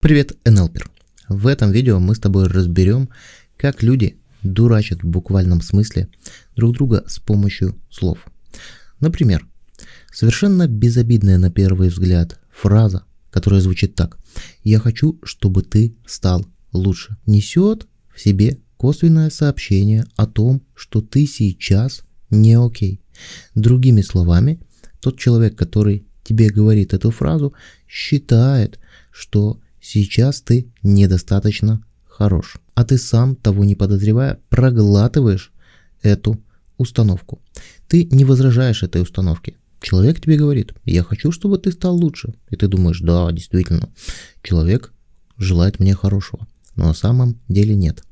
Привет, НЛПер! В этом видео мы с тобой разберем, как люди дурачат в буквальном смысле друг друга с помощью слов. Например, совершенно безобидная на первый взгляд фраза, которая звучит так «Я хочу, чтобы ты стал лучше», несет в себе косвенное сообщение о том, что ты сейчас не окей. Другими словами, тот человек, который тебе говорит эту фразу, считает, что Сейчас ты недостаточно хорош, а ты сам, того не подозревая, проглатываешь эту установку. Ты не возражаешь этой установке. Человек тебе говорит, я хочу, чтобы ты стал лучше. И ты думаешь, да, действительно, человек желает мне хорошего. Но на самом деле нет.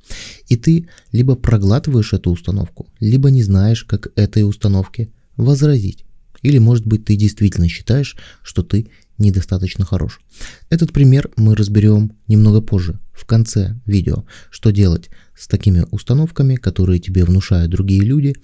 И ты либо проглатываешь эту установку, либо не знаешь, как этой установке возразить. Или, может быть, ты действительно считаешь, что ты недостаточно хорош. Этот пример мы разберем немного позже, в конце видео, что делать с такими установками, которые тебе внушают другие люди,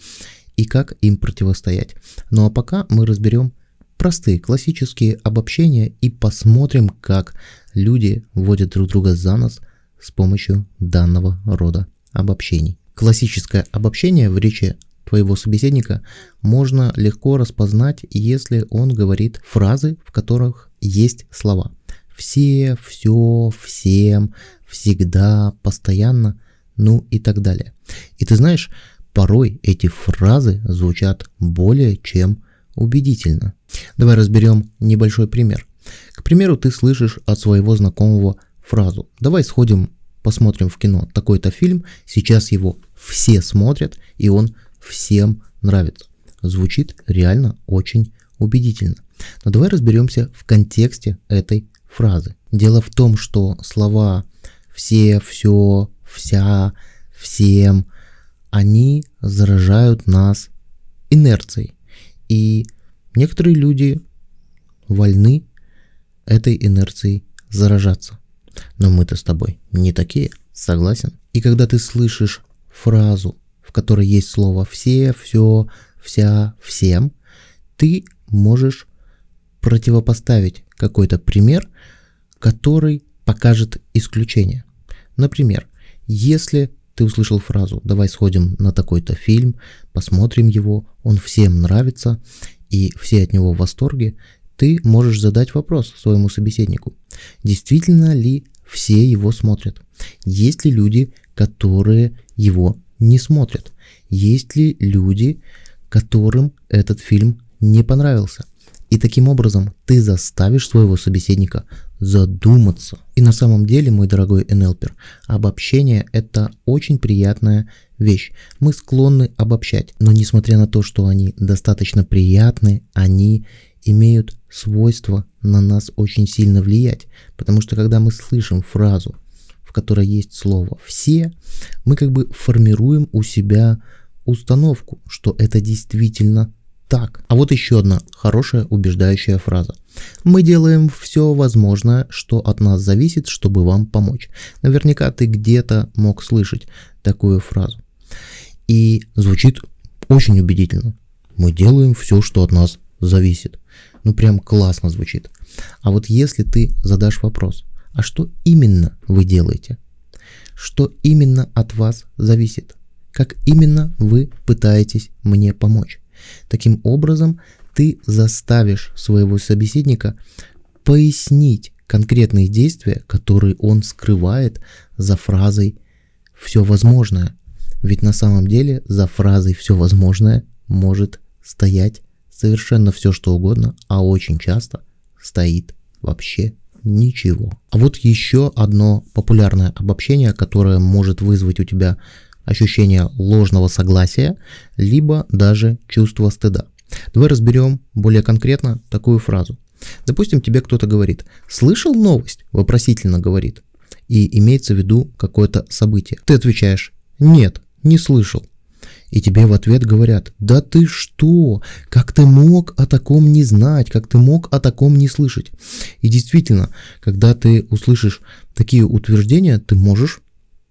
и как им противостоять. Ну а пока мы разберем простые классические обобщения и посмотрим, как люди вводят друг друга за нос с помощью данного рода обобщений. Классическое обобщение в речи твоего собеседника можно легко распознать, если он говорит фразы, в которых есть слова. Все, все, всем, всегда, постоянно, ну и так далее. И ты знаешь, порой эти фразы звучат более чем убедительно. Давай разберем небольшой пример. К примеру, ты слышишь от своего знакомого фразу «Давай сходим, посмотрим в кино такой-то фильм, сейчас его все смотрят, и он всем нравится. Звучит реально очень убедительно. Но давай разберемся в контексте этой фразы. Дело в том, что слова все, все, вся, всем, они заражают нас инерцией. И некоторые люди вольны этой инерцией заражаться. Но мы-то с тобой не такие, согласен? И когда ты слышишь фразу которой есть слово «все», «все», «вся», «всем», ты можешь противопоставить какой-то пример, который покажет исключение. Например, если ты услышал фразу «давай сходим на такой-то фильм, посмотрим его, он всем нравится, и все от него в восторге», ты можешь задать вопрос своему собеседнику. Действительно ли все его смотрят? Есть ли люди, которые его не смотрят. Есть ли люди, которым этот фильм не понравился? И таким образом ты заставишь своего собеседника задуматься. И на самом деле, мой дорогой НЛПер, обобщение это очень приятная вещь. Мы склонны обобщать, но несмотря на то, что они достаточно приятны, они имеют свойство на нас очень сильно влиять. Потому что когда мы слышим фразу которой есть слово «все», мы как бы формируем у себя установку, что это действительно так. А вот еще одна хорошая убеждающая фраза. Мы делаем все возможное, что от нас зависит, чтобы вам помочь. Наверняка ты где-то мог слышать такую фразу. И звучит очень убедительно. Мы делаем все, что от нас зависит. Ну прям классно звучит. А вот если ты задашь вопрос, а что именно вы делаете? Что именно от вас зависит? Как именно вы пытаетесь мне помочь? Таким образом, ты заставишь своего собеседника пояснить конкретные действия, которые он скрывает за фразой «все возможное». Ведь на самом деле за фразой «все возможное» может стоять совершенно все что угодно, а очень часто стоит вообще ничего. А вот еще одно популярное обобщение, которое может вызвать у тебя ощущение ложного согласия, либо даже чувство стыда. Давай разберем более конкретно такую фразу. Допустим, тебе кто-то говорит «Слышал новость?» Вопросительно говорит. И имеется в виду какое-то событие. Ты отвечаешь «Нет, не слышал». И тебе в ответ говорят, да ты что, как ты мог о таком не знать, как ты мог о таком не слышать. И действительно, когда ты услышишь такие утверждения, ты можешь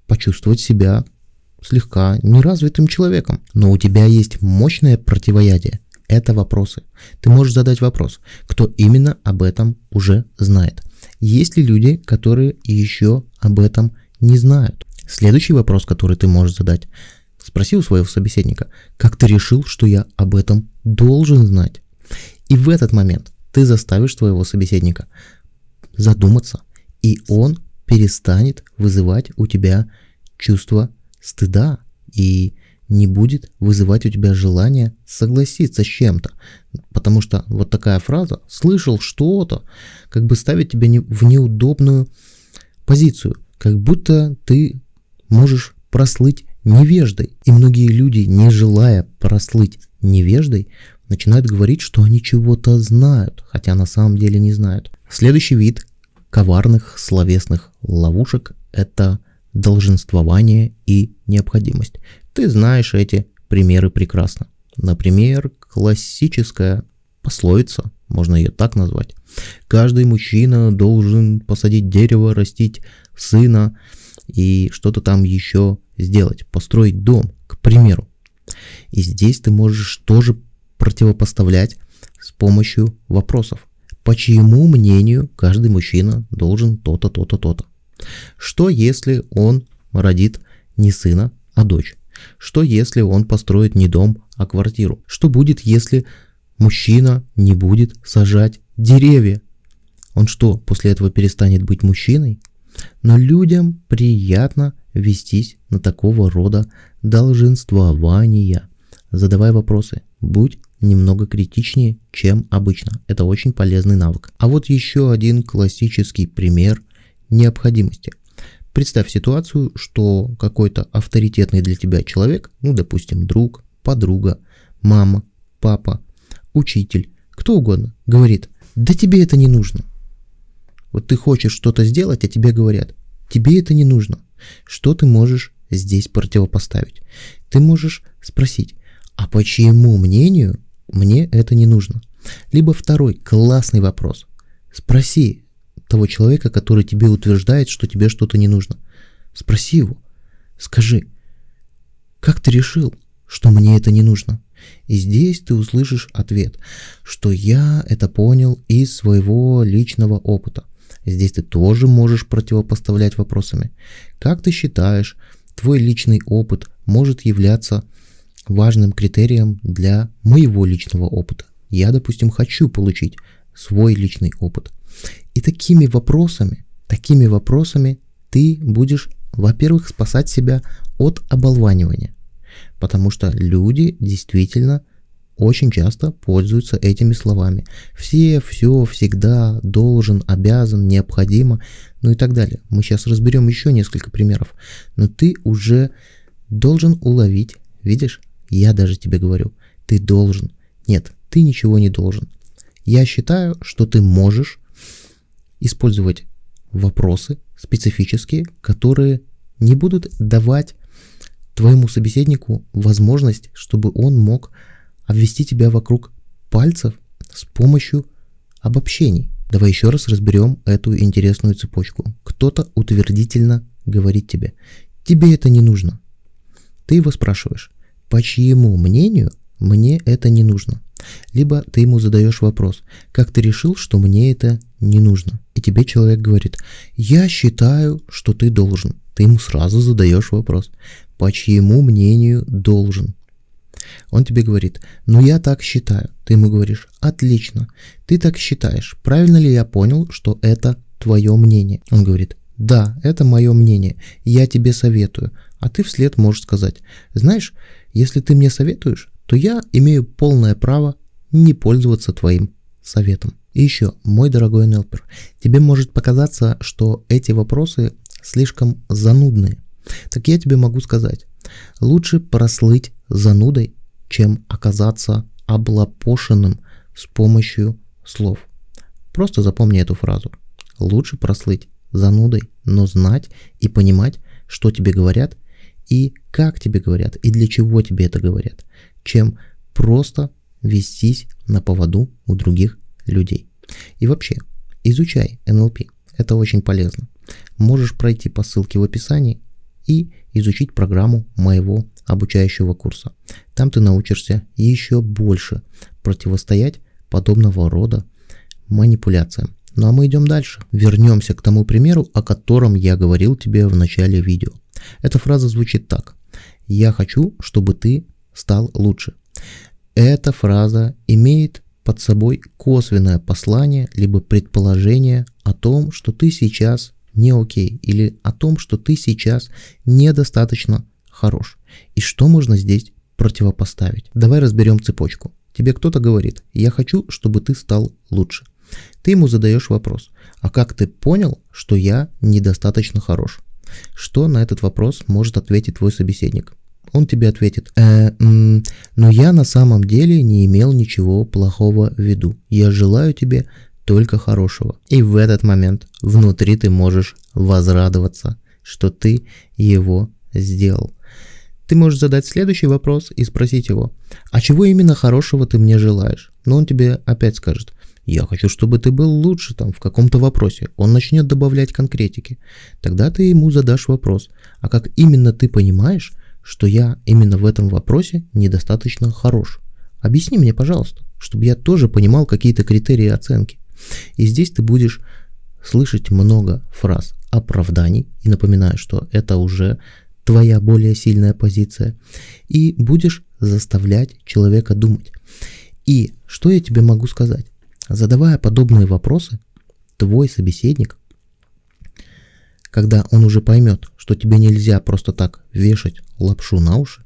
почувствовать себя слегка неразвитым человеком. Но у тебя есть мощное противоядие. Это вопросы. Ты можешь задать вопрос, кто именно об этом уже знает. Есть ли люди, которые еще об этом не знают? Следующий вопрос, который ты можешь задать. Спроси у своего собеседника, как ты решил, что я об этом должен знать? И в этот момент ты заставишь своего собеседника задуматься, и он перестанет вызывать у тебя чувство стыда и не будет вызывать у тебя желание согласиться с чем-то. Потому что вот такая фраза «слышал что-то» как бы ставит тебя в неудобную позицию. Как будто ты можешь прослыть невеждой. И многие люди, не желая прослыть невеждой, начинают говорить, что они чего-то знают, хотя на самом деле не знают. Следующий вид коварных словесных ловушек – это долженствование и необходимость. Ты знаешь эти примеры прекрасно. Например, классическая пословица, можно ее так назвать. Каждый мужчина должен посадить дерево, растить сына и что-то там еще сделать, построить дом, к примеру. И здесь ты можешь тоже противопоставлять с помощью вопросов. По чьему мнению каждый мужчина должен то-то, то-то, то-то? Что если он родит не сына, а дочь? Что если он построит не дом, а квартиру? Что будет, если мужчина не будет сажать деревья? Он что, после этого перестанет быть мужчиной? Но людям приятно вестись на такого рода долженствования. Задавай вопросы, будь немного критичнее, чем обычно. Это очень полезный навык. А вот еще один классический пример необходимости. Представь ситуацию, что какой-то авторитетный для тебя человек, ну, допустим, друг, подруга, мама, папа, учитель, кто угодно, говорит, да тебе это не нужно. Вот ты хочешь что-то сделать, а тебе говорят, тебе это не нужно. Что ты можешь здесь противопоставить? Ты можешь спросить, а по чьему мнению мне это не нужно? Либо второй классный вопрос. Спроси того человека, который тебе утверждает, что тебе что-то не нужно. Спроси его. Скажи, как ты решил, что мне это не нужно? И здесь ты услышишь ответ, что я это понял из своего личного опыта. Здесь ты тоже можешь противопоставлять вопросами. Как ты считаешь, твой личный опыт может являться важным критерием для моего личного опыта. Я, допустим, хочу получить свой личный опыт. И такими вопросами, такими вопросами ты будешь, во-первых, спасать себя от оболванивания. Потому что люди действительно очень часто пользуются этими словами. Все, все, всегда, должен, обязан, необходимо, ну и так далее. Мы сейчас разберем еще несколько примеров. Но ты уже должен уловить, видишь, я даже тебе говорю, ты должен. Нет, ты ничего не должен. Я считаю, что ты можешь использовать вопросы специфические, которые не будут давать твоему собеседнику возможность, чтобы он мог обвести тебя вокруг пальцев с помощью обобщений. Давай еще раз разберем эту интересную цепочку. Кто-то утвердительно говорит тебе, тебе это не нужно. Ты его спрашиваешь, по чьему мнению мне это не нужно. Либо ты ему задаешь вопрос, как ты решил, что мне это не нужно. И тебе человек говорит, я считаю, что ты должен. Ты ему сразу задаешь вопрос, по чьему мнению должен. Он тебе говорит, ну я так считаю. Ты ему говоришь, отлично, ты так считаешь. Правильно ли я понял, что это твое мнение? Он говорит, да, это мое мнение, я тебе советую. А ты вслед можешь сказать, знаешь, если ты мне советуешь, то я имею полное право не пользоваться твоим советом. И еще, мой дорогой НЛПер, тебе может показаться, что эти вопросы слишком занудные. Так я тебе могу сказать, лучше прослыть занудой, чем оказаться облапошенным с помощью слов. Просто запомни эту фразу. Лучше прослыть занудой, но знать и понимать, что тебе говорят и как тебе говорят, и для чего тебе это говорят, чем просто вестись на поводу у других людей. И вообще, изучай НЛП, это очень полезно. Можешь пройти по ссылке в описании и изучить программу моего обучающего курса. Там ты научишься еще больше противостоять подобного рода манипуляциям. Ну а мы идем дальше. Вернемся к тому примеру, о котором я говорил тебе в начале видео. Эта фраза звучит так. Я хочу, чтобы ты стал лучше. Эта фраза имеет под собой косвенное послание либо предположение о том, что ты сейчас не окей или о том, что ты сейчас недостаточно хорош. И что можно здесь противопоставить? Давай разберем цепочку. Тебе кто-то говорит, я хочу, чтобы ты стал лучше. Ты ему задаешь вопрос, а как ты понял, что я недостаточно хорош? Что на этот вопрос может ответить твой собеседник? Он тебе ответит, э, м, но я на самом деле не имел ничего плохого в виду. Я желаю тебе только хорошего. И в этот момент внутри ты можешь возрадоваться, что ты его сделал. Ты можешь задать следующий вопрос и спросить его, а чего именно хорошего ты мне желаешь? Но он тебе опять скажет, я хочу, чтобы ты был лучше там в каком-то вопросе. Он начнет добавлять конкретики. Тогда ты ему задашь вопрос, а как именно ты понимаешь, что я именно в этом вопросе недостаточно хорош? Объясни мне, пожалуйста, чтобы я тоже понимал какие-то критерии оценки. И здесь ты будешь слышать много фраз оправданий, и напоминаю, что это уже твоя более сильная позиция, и будешь заставлять человека думать. И что я тебе могу сказать? Задавая подобные вопросы, твой собеседник, когда он уже поймет, что тебе нельзя просто так вешать лапшу на уши,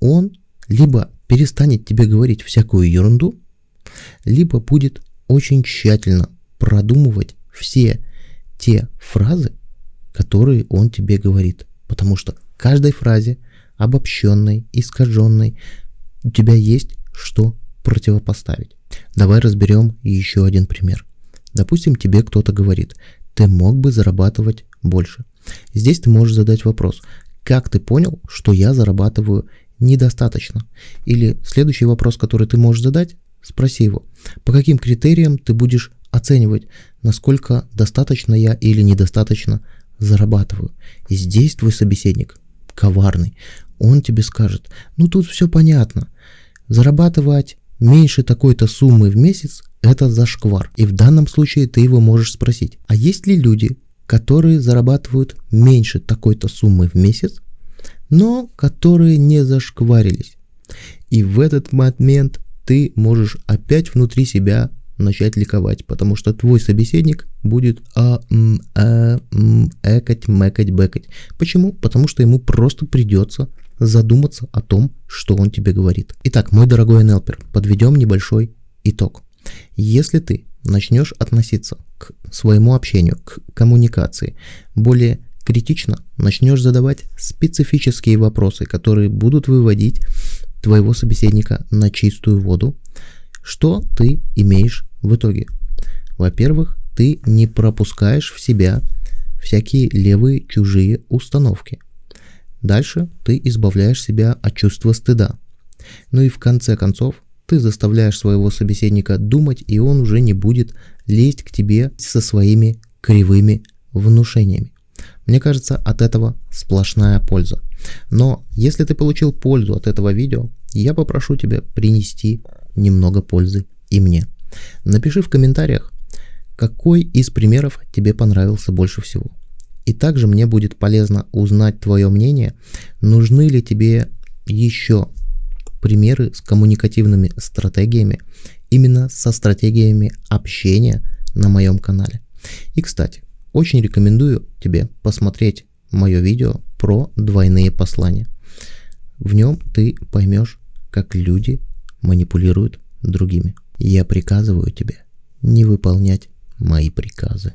он либо перестанет тебе говорить всякую ерунду, либо будет очень тщательно продумывать все те фразы, которые он тебе говорит. Потому что каждой фразе, обобщенной, искаженной, у тебя есть что противопоставить. Давай разберем еще один пример. Допустим, тебе кто-то говорит, ты мог бы зарабатывать больше. Здесь ты можешь задать вопрос, как ты понял, что я зарабатываю недостаточно? Или следующий вопрос, который ты можешь задать, спроси его, по каким критериям ты будешь оценивать, насколько достаточно я или недостаточно зарабатываю. И здесь твой собеседник коварный. Он тебе скажет, ну тут все понятно. Зарабатывать меньше такой-то суммы в месяц – это зашквар. И в данном случае ты его можешь спросить, а есть ли люди, которые зарабатывают меньше такой-то суммы в месяц, но которые не зашкварились. И в этот момент ты можешь опять внутри себя начать ликовать, потому что твой собеседник будет а, м, а, м, экать, мэкать, бэкать. Почему? Потому что ему просто придется задуматься о том, что он тебе говорит. Итак, мой дорогой НЛПер, подведем небольшой итог. Если ты начнешь относиться к своему общению, к коммуникации более критично, начнешь задавать специфические вопросы, которые будут выводить твоего собеседника на чистую воду, что ты имеешь в итоге? Во-первых, ты не пропускаешь в себя всякие левые чужие установки. Дальше ты избавляешь себя от чувства стыда. Ну и в конце концов, ты заставляешь своего собеседника думать, и он уже не будет лезть к тебе со своими кривыми внушениями. Мне кажется, от этого сплошная польза. Но если ты получил пользу от этого видео, я попрошу тебя принести немного пользы и мне. Напиши в комментариях, какой из примеров тебе понравился больше всего. И также мне будет полезно узнать твое мнение, нужны ли тебе еще примеры с коммуникативными стратегиями, именно со стратегиями общения на моем канале. И, кстати, очень рекомендую тебе посмотреть мое видео про двойные послания. В нем ты поймешь, как люди манипулируют другими. Я приказываю тебе не выполнять мои приказы.